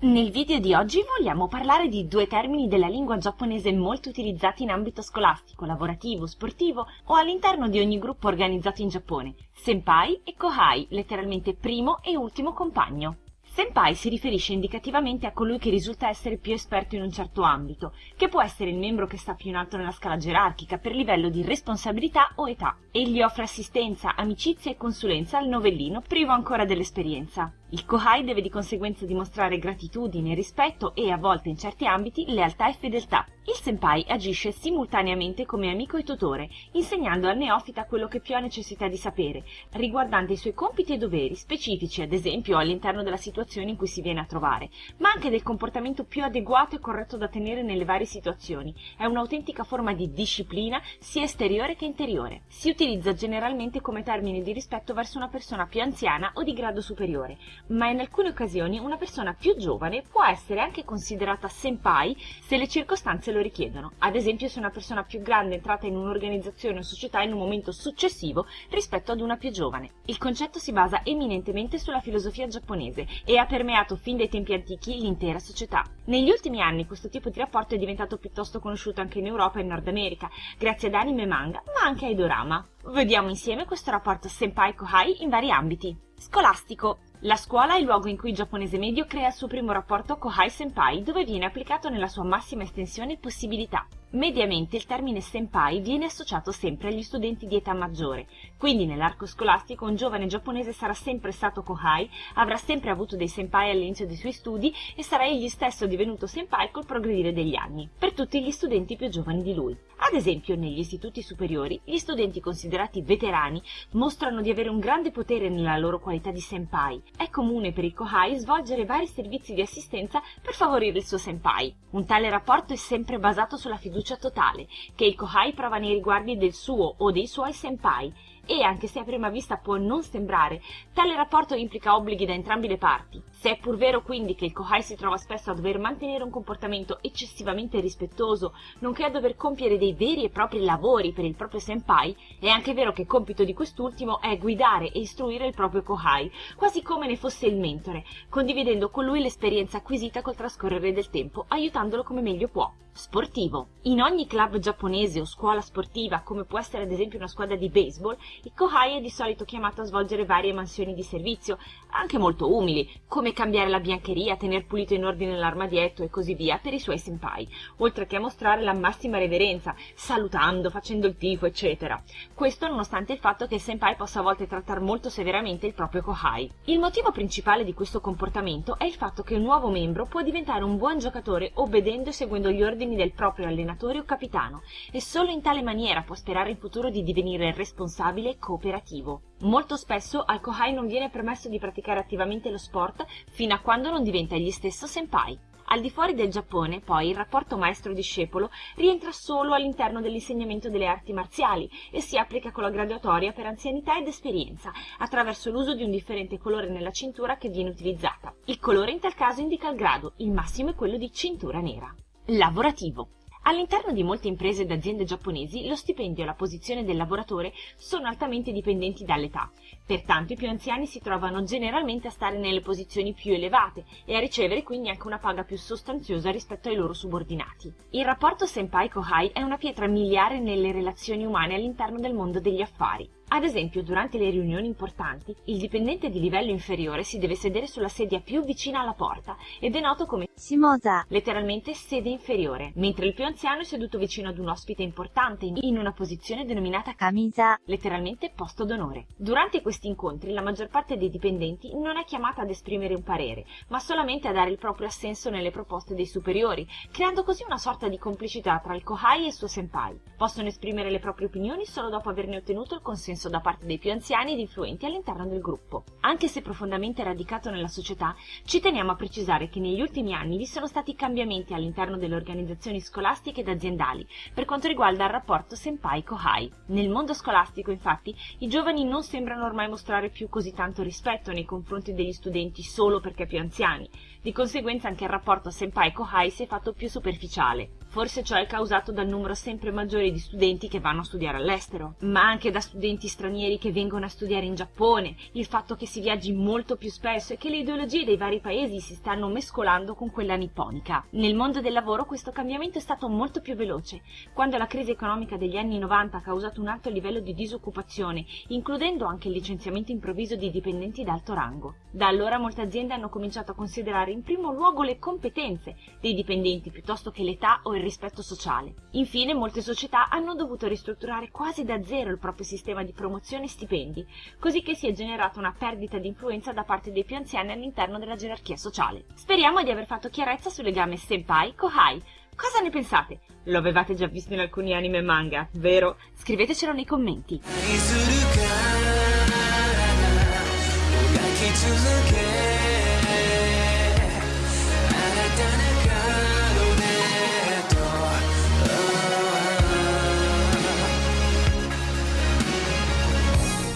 Nel video di oggi vogliamo parlare di due termini della lingua giapponese molto utilizzati in ambito scolastico, lavorativo, sportivo o all'interno di ogni gruppo organizzato in Giappone, senpai e kohai, letteralmente primo e ultimo compagno. Senpai si riferisce indicativamente a colui che risulta essere più esperto in un certo ambito, che può essere il membro che sta più in alto nella scala gerarchica per livello di responsabilità o età. Egli offre assistenza, amicizia e consulenza al novellino privo ancora dell'esperienza. Il Kohai deve di conseguenza dimostrare gratitudine, rispetto e, a volte in certi ambiti, lealtà e fedeltà. Il senpai agisce simultaneamente come amico e tutore, insegnando al neofita quello che più ha necessità di sapere, riguardante i suoi compiti e doveri, specifici ad esempio all'interno della situazione in cui si viene a trovare, ma anche del comportamento più adeguato e corretto da tenere nelle varie situazioni. È un'autentica forma di disciplina sia esteriore che interiore. Si utilizza generalmente come termine di rispetto verso una persona più anziana o di grado superiore, ma in alcune occasioni una persona più giovane può essere anche considerata senpai se le circostanze lo richiedono, ad esempio se una persona più grande è entrata in un'organizzazione o società in un momento successivo rispetto ad una più giovane. Il concetto si basa eminentemente sulla filosofia giapponese e ha permeato fin dai tempi antichi l'intera società. Negli ultimi anni questo tipo di rapporto è diventato piuttosto conosciuto anche in Europa e in Nord America, grazie ad anime e manga, ma anche ai dorama. Vediamo insieme questo rapporto senpai-kohai in vari ambiti. Scolastico. La scuola è il luogo in cui il giapponese medio crea il suo primo rapporto Kohai-senpai, dove viene applicato nella sua massima estensione possibilità. Mediamente il termine senpai viene associato sempre agli studenti di età maggiore, quindi nell'arco scolastico un giovane giapponese sarà sempre stato kohai, avrà sempre avuto dei senpai all'inizio dei suoi studi e sarà egli stesso divenuto senpai col progredire degli anni, per tutti gli studenti più giovani di lui. Ad esempio, negli istituti superiori, gli studenti considerati veterani mostrano di avere un grande potere nella loro qualità di senpai. È comune per i kohai svolgere vari servizi di assistenza per favorire il suo senpai. Un tale rapporto è sempre basato sulla fiducia totale che il kohai prova nei riguardi del suo o dei suoi senpai e, anche se a prima vista può non sembrare, tale rapporto implica obblighi da entrambe le parti. Se è pur vero quindi che il Kohai si trova spesso a dover mantenere un comportamento eccessivamente rispettoso, nonché a dover compiere dei veri e propri lavori per il proprio senpai, è anche vero che compito di quest'ultimo è guidare e istruire il proprio Kohai, quasi come ne fosse il mentore, condividendo con lui l'esperienza acquisita col trascorrere del tempo, aiutandolo come meglio può. Sportivo. In ogni club giapponese o scuola sportiva, come può essere ad esempio una squadra di baseball, il Kohai è di solito chiamato a svolgere varie mansioni di servizio, anche molto umili, come cambiare la biancheria, tener pulito in ordine l'armadietto e così via per i suoi senpai, oltre che a mostrare la massima reverenza, salutando, facendo il tifo, eccetera. Questo nonostante il fatto che il senpai possa a volte trattare molto severamente il proprio Kohai. Il motivo principale di questo comportamento è il fatto che un nuovo membro può diventare un buon giocatore obbedendo e seguendo gli ordini del proprio allenatore o capitano, e solo in tale maniera può sperare in futuro di divenire responsabile e cooperativo. Molto spesso al Kohai non viene permesso di praticare attivamente lo sport fino a quando non diventa egli stesso senpai. Al di fuori del Giappone, poi, il rapporto maestro-discepolo rientra solo all'interno dell'insegnamento delle arti marziali e si applica con la graduatoria per anzianità ed esperienza, attraverso l'uso di un differente colore nella cintura che viene utilizzata. Il colore in tal caso indica il grado, il massimo è quello di cintura nera. Lavorativo. All'interno di molte imprese ed aziende giapponesi lo stipendio e la posizione del lavoratore sono altamente dipendenti dall'età, pertanto i più anziani si trovano generalmente a stare nelle posizioni più elevate e a ricevere quindi anche una paga più sostanziosa rispetto ai loro subordinati. Il rapporto senpai-kohai è una pietra miliare nelle relazioni umane all'interno del mondo degli affari. Ad esempio, durante le riunioni importanti, il dipendente di livello inferiore si deve sedere sulla sedia più vicina alla porta ed è noto come Shimosa, letteralmente sede inferiore, mentre il più anziano è seduto vicino ad un ospite importante in una posizione denominata Kamisa, letteralmente posto d'onore. Durante questi incontri la maggior parte dei dipendenti non è chiamata ad esprimere un parere, ma solamente a dare il proprio assenso nelle proposte dei superiori, creando così una sorta di complicità tra il Kohai e il suo senpai. Possono esprimere le proprie opinioni solo dopo averne ottenuto il consenso da parte dei più anziani ed influenti all'interno del gruppo. Anche se profondamente radicato nella società, ci teniamo a precisare che negli ultimi anni vi sono stati cambiamenti all'interno delle organizzazioni scolastiche ed aziendali per quanto riguarda il rapporto senpai-kohai. Nel mondo scolastico, infatti, i giovani non sembrano ormai mostrare più così tanto rispetto nei confronti degli studenti solo perché più anziani, di conseguenza anche il rapporto senpai-kohai si è fatto più superficiale. Forse ciò è causato dal numero sempre maggiore di studenti che vanno a studiare all'estero, ma anche da studenti stranieri che vengono a studiare in Giappone, il fatto che si viaggi molto più spesso e che le ideologie dei vari paesi si stanno mescolando con quella nipponica. Nel mondo del lavoro questo cambiamento è stato molto più veloce. Quando la crisi economica degli anni 90 ha causato un alto livello di disoccupazione, includendo anche il licenziamento improvviso di dipendenti d'alto rango. Da allora molte aziende hanno cominciato a considerare in primo luogo le competenze dei dipendenti piuttosto che l'età o il rispetto sociale. Infine molte società hanno dovuto ristrutturare quasi da zero il proprio sistema di promozione e stipendi, così che si è generata una perdita di influenza da parte dei più anziani all'interno della gerarchia sociale. Speriamo di aver fatto chiarezza sul legame senpai-kohai. Cosa ne pensate? Lo avevate già visto in alcuni anime e manga, vero? Scrivetecelo nei commenti.